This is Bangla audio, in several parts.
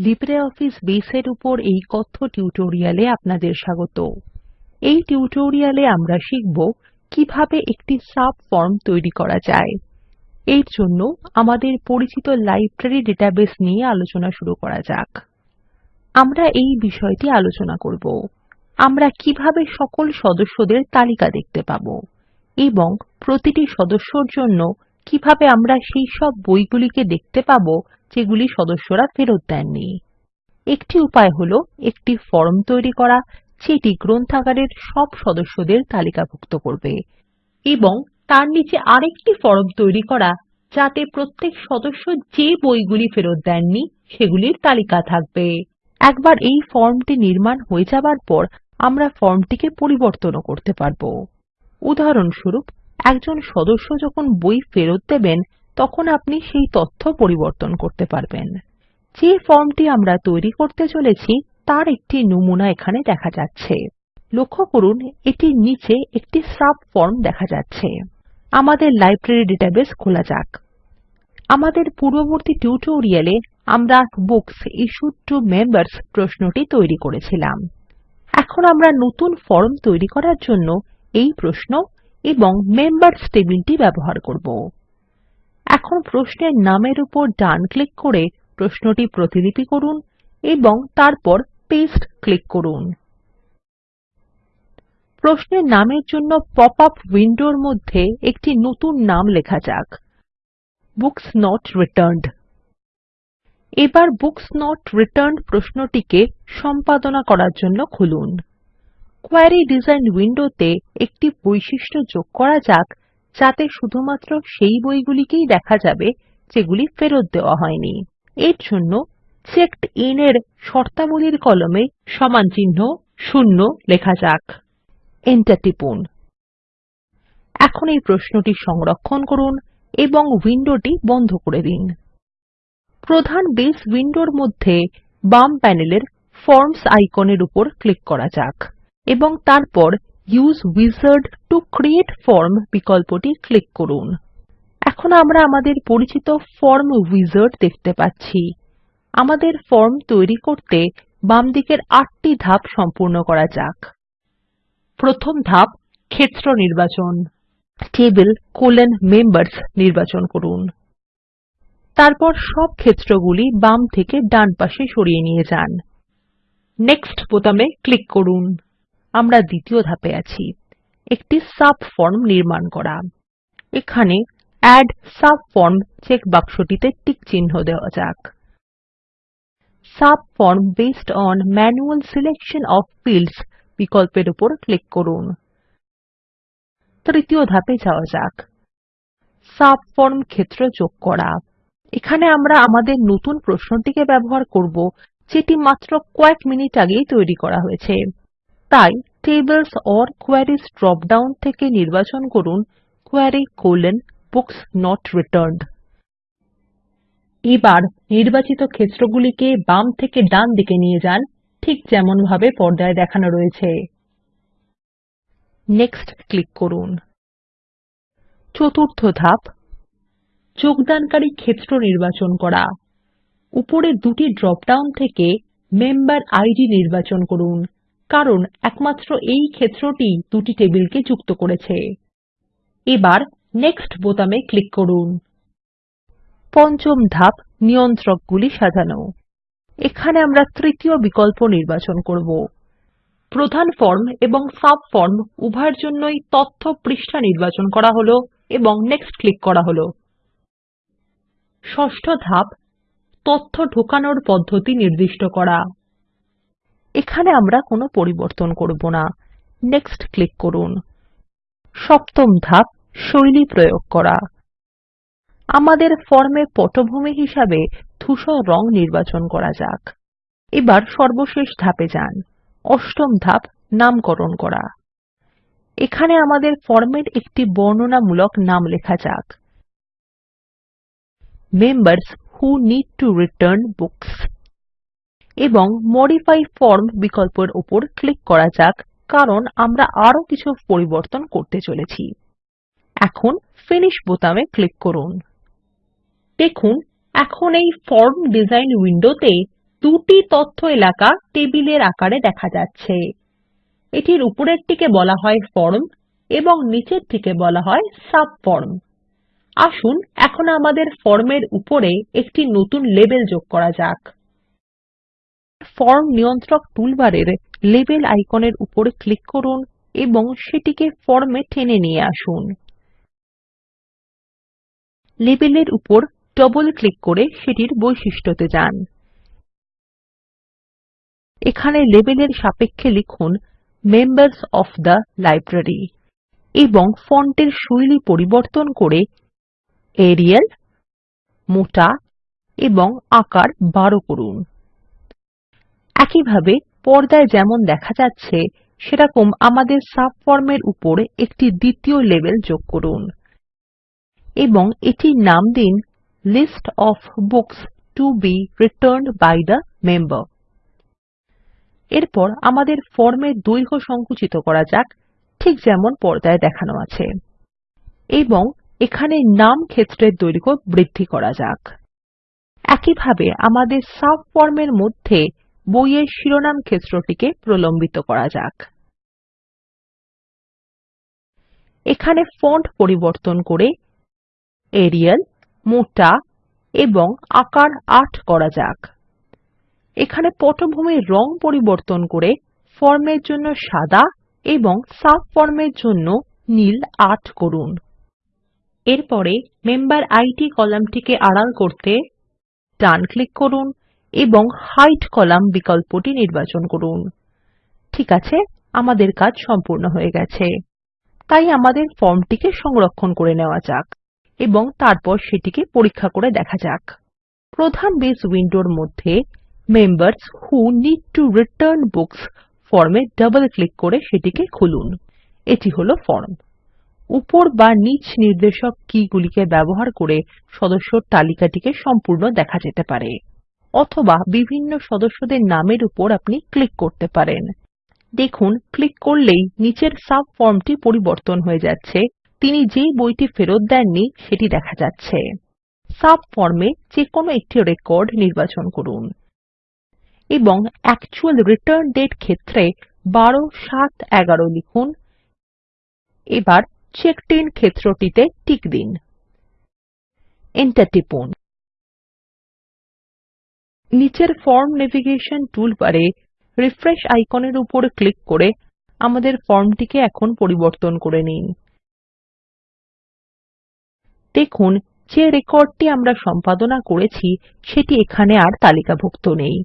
লিব্রিঅফিস বেসের উপর এই কথ্য টিউটোরিয়ালে আপনাদের স্বাগত। এই টিউটোরিয়ালে আমরা শিখব কীভাবে একটি সাবফর্ম তৈরি করা যায়। এর জন্য আমাদের পরিচিত লাইব্রেরী ডেটাবেস নিয়ে আলোচনা শুরু করা যাক। আমরা এই বিষয়টি আলোচনা করব। আমরা কীভাবে সকল সদস্যদের তালিকা দেখতে পাবো এবং প্রতিটি সদস্যর জন্য কীভাবে আমরা সেই সব বইগুলিকে দেখতে পাবো যেগুলি সদস্যরা ফেরত দেননি। একটি উপায় হলো একটি ফর্ম তৈরি করা, যেটি গ্রন্থাগারের সব সদস্যদের তালিকাভুক্ত করবে এবং তার নিচে আরেকটি ফর্ম তৈরি করা, যাতে প্রত্যেক সদস্য যে বইগুলি ফেরত দেননি, সেগুলির তালিকা থাকবে। একবার এই ফর্মটি নির্মাণ হয়ে যাবার পর আমরা ফর্মটিকে পরিবর্তনও করতে পারব। উদাহরণস্বরূপ, একজন সদস্য যখন বই ফেরত দেবেন তখন আপনি সেই তথ্য পরিবর্তন করতে পারবেন। যে ফর্মটি আমরা তৈরি করতে চলেছি, তার একটি নমুনা এখানে দেখা যাচ্ছে। লক্ষ্য করুন এটির নিচে একটি সাবফর্ম দেখা যাচ্ছে। আমাদের লাইব্রেরী ডেটাবেস খোলা যাক। আমাদের পূর্ববর্তী টিউটোরিয়ালে আমরা বুকস ইশ্যুড টু মেম্বার্স প্রশ্নটি তৈরি করেছিলাম। এখন আমরা নতুন ফর্ম তৈরি করার জন্য এই প্রশ্ন এবং মেম্বার্স টেবিলটি ব্যবহার করব। এখন প্রশ্নের নামের উপর ডান ক্লিক করে প্রশ্নটি প্রতিলিপি করুন এবং তারপর পেস্ট ক্লিক করুন। প্রশ্নের নামের জন্য পপ আপ উইন্ডোর মধ্যে একটি নতুন নাম লেখা যাক। Books not returned. এবার বুকস নট রিটার্নড প্রশ্নটিকে সম্পাদনা করার জন্য খুলুন। কোয়েরি ডিজাইন উইন্ডোতে একটি বৈশিষ্ট্য যোগ করা যাক যাতে শুধুমাত্র সেই বইগুলিকেই দেখা যাবে যেগুলি ফেরত দেওয়া হয়নি। এর জন্য চেকড ইন এর শর্তাবলীর কলমে সমানচিহ্ন 0 লেখা যাক। এন্টার টিপুন। এখন এই প্রশ্নটি সংরক্ষণ করুন এবং উইন্ডোটি বন্ধ করে দিন। প্রধান বেস উইন্ডোর মধ্যে বাম প্যানেলের ফর্মস আইকনের উপর ক্লিক করা যাক এবং তারপর use wizard to create form বিকল্পটি ক্লিক করুন। এখন আমরা আমাদের পরিচিত ফর্ম উইজার্ড দেখতে পাচ্ছি। আমাদের ফর্ম তৈরি করতে বামদিকের আটটি ধাপ সম্পূর্ণ করা যাক। প্রথম ধাপ, ক্ষেত্র নির্বাচন। টেবল মেম্বার্স নির্বাচন করুন। তারপর সব ক্ষেত্রগুলি বাম থেকে ডান পাশে সরিয়ে নিয়ে যান। নেক্সট বোতামে ক্লিক করুন। আমরা দ্বিতীয় ধাপে আছি। একটি সাবফর্ম নির্মাণ করা। এখানে এড সাবফর্ম চেক বাক্সটিতে টিক চিহ্ন দেওয়া যাক। Subform based on manual selection of fields বিকল্পের উপর ক্লিক করুন। তৃতীয় ধাপে যাওয়া যাক। সাবফর্ম ক্ষেত্র যোগ করা। এখানে আমরা আমাদের নতুন প্রশ্নটিকে ব্যবহার করব, যেটি মাত্র কয়েক মিনিট আগেই তৈরি করা হয়েছে। তাই tables or queries drop down থেকে নির্বাচন করুন কোয়েরি বুকস নট রিটার্নড এবার নির্বাচিত ক্ষেত্রগুলিকে বাম থেকে ডান দিকে নিয়ে যান, ঠিক যেমনভাবে পর্দায় দেখানো রয়েছে। নেক্সট ক্লিক করুন। চতুর্থ ধাপ, যোগদানকারী ক্ষেত্র নির্বাচন করা। উপরের দুটি ড্রপ ডাউন থেকে মেম্বার ইদ নির্বাচন করুন। কারণ একমাত্র এই ক্ষেত্রটি দুটি টেবিলকে যুক্ত করেছে। এবার নেক্সট বোতামে ক্লিক করুন। পঞ্চম ধাপ, নিয়ন্ত্রকগুলি সাজানো। এখানে আমরা তৃতীয় বিকল্প নির্বাচন করব। প্রধান ফর্ম এবং সাবফর্ম উভয়ের জন্যই তথ্য পৃষ্ঠা নির্বাচন করা হলো এবং নেক্সট ক্লিক করা হলো। ষষ্ঠ ধাপ, তথ্য ঢোকানোর পদ্ধতি নির্দিষ্ট করা। এখানে আমরা কোনো পরিবর্তন করব না। নেক্সট ক্লিক করুন। সপ্তম ধাপ, শৈলী প্রয়োগ করা। আমাদের ফর্মে পটভূমি হিসাবে ধূসর রং নির্বাচন করা যাক। এবার সর্বশেষ ধাপে যান। অষ্টম ধাপ, নামকরণ করা। এখানে আমাদের ফর্মের একটি বর্ণনামূলক নাম লেখা যাক। Members who need to return books এবং মডিফাই ফর্ম বিকল্পের উপর ক্লিক করা যাক, কারণ আমরা আরও কিছু পরিবর্তন করতে চলেছি। এখন ফিনিশ বোতামে ক্লিক করুন। দেখুন, এখন এই ফর্ম ডিজাইন উইন্ডোতে দুটি তথ্য এলাকা টেবিলের আকারে দেখা যাচ্ছে। এটির উপরেরটিকে বলা হয় ফর্ম এবং নিচেরটিকে বলা হয় সাবফর্ম আসুন, এখন আমাদের ফর্মের উপরে একটি নতুন লেবেল যোগ করা যাক। ফর্ম নিয়ন্ত্রক টুলবারের লেবেল আইকনের উপর ক্লিক করুন এবং সেটিকে ফর্মে টেনে নিয়ে আসুন। লেবেলের উপর ডবল ক্লিক করে সেটির বৈশিষ্ট্যতে যান। এখানে লেবেলের সাপেক্ষে লিখুন মেম্বার্স ওএফ থে লাইব্রেরি এবং ফন্টের শৈলী পরিবর্তন করে এরিয়াল মোটা এবং আকার 12 করুন। একইভাবে পর্দায় যেমন দেখা যাচ্ছে, সেরকম আমাদের সাবফর্মের উপর একটি দ্বিতীয় লেবেল যোগ করুন এবং এটির নাম দিন লিস্ট ওএফ বুকস টো বে রিটার্নড বাই থে মেম্বার। এরপর আমাদের ফর্মের দৈর্ঘ্য সংকুচিত করা যাক, ঠিক যেমন পর্দায় দেখানো আছে। এবং এখানে নাম ক্ষেত্রের দৈর্ঘ্য বৃদ্ধি করা যাক। একইভাবে আমাদের সাবফর্মের মধ্যে বইয়ের শিরোনাম ক্ষেত্রটিকে প্রলম্বিত করা যাক। এখানে ফন্ট পরিবর্তন করে এরিয়াল মোটা এবং আকার ৮ করা যাক। এখানে পটভূমির রং পরিবর্তন করে ফর্মের জন্য সাদা এবং সাবফর্মের জন্য নীল ৮ করুন। এরপরে মেম্বেরিড কলামটিকে আড়াল করতে ডান ক্লিক করুন। এবং হাইড কলাম বিকল্পটি নির্বাচন করুন। ঠিক আছে, আমাদের কাজ সম্পূর্ণ হয়ে গেছে। তাই আমাদের ফর্মটিকে সংরক্ষণ করে নেওয়া যাক এবং তারপর সেটিকে পরীক্ষা করে দেখা যাক। প্রধান বেস উইন্ডোর মধ্যে members who need to return books ফর্মে ডবল ক্লিক করে সেটিকে খুলুন। এটি হলো ফর্ম উপর বা নিচ নির্দেশক কী গুলিকে ব্যবহার করে সদস্যর তালিকাটিকে সম্পূর্ণ দেখা যেতে পারে। অথবা বিভিন্ন সদস্যদের নামের উপর আপনি ক্লিক করতে পারেন। দেখুন ক্লিক করলেই নিচের সাবফর্মটি পরিবর্তন হয়ে যাচ্ছে। তিনি যে বইটি ফেরত দেননি, সেটি দেখা যাচ্ছে। সাব সাবফর্মে যেকোনো একটি রেকর্ড নির্বাচন করুন। এবং অ্যাকচুয়াল রিটার্ন দাতে ক্ষেত্রে ১২ ৭ ১১ লিখুন। এবার আইএন ক্ষেত্রটিতে টিক দিন। এন্টার টিপুন। নিচের ফর্ম নেভিগেশন টুলবারে রিফ্রেশ আইকনের উপর ক্লিক করে আমাদের ফর্মটিকে এখন পরিবর্তন করে নিন। দেখুন, যে রেকর্ডটি আমরা সম্পাদনা করেছি, সেটি এখানে আর তালিকাভুক্ত নেই।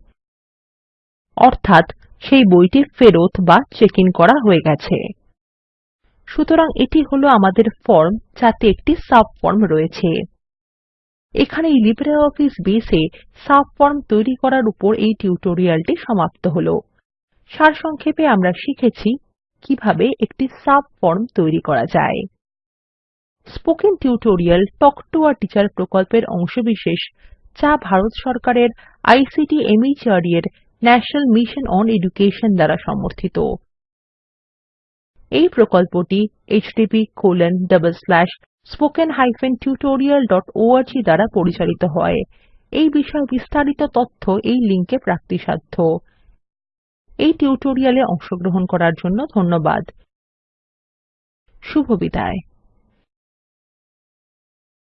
অর্থাৎ, সেই বইটি ফেরত বা চেক ইন করা হয়ে গেছে। সুতরাং এটি হলো আমাদের ফর্ম, যাতে একটি সাবফর্ম রয়েছে। এখানেই লিব্রিঅফিস বেস এ সাবফর্ম তৈরি করার উপর এই টিউটোরিয়ালটি সমাপ্ত হলো। সারসংক্ষেপে আমরা শিখেছি কীভাবে একটি সাবফর্ম তৈরি করা যায়। Spoken tutorial talk to a teacher প্রকল্পের অংশবিশেষ, যা ভারত সরকারের আইসিটি মাহর্দ এর ন্যাশনাল মিশন ওন এডুকেশন দ্বারা সমর্থিত। এই প্রকল্পটি httpspoken tutorialorg দ্বারা পরিচালিত হয়। এই বিষয়ে বিস্তারিত তথ্য এই লিঙ্কে প্রাপ্তিসাধ্য। এই টিউটোরিয়ালে অংশগ্রহণ করার জন্য ধন্যবাদ। শুভবিদায়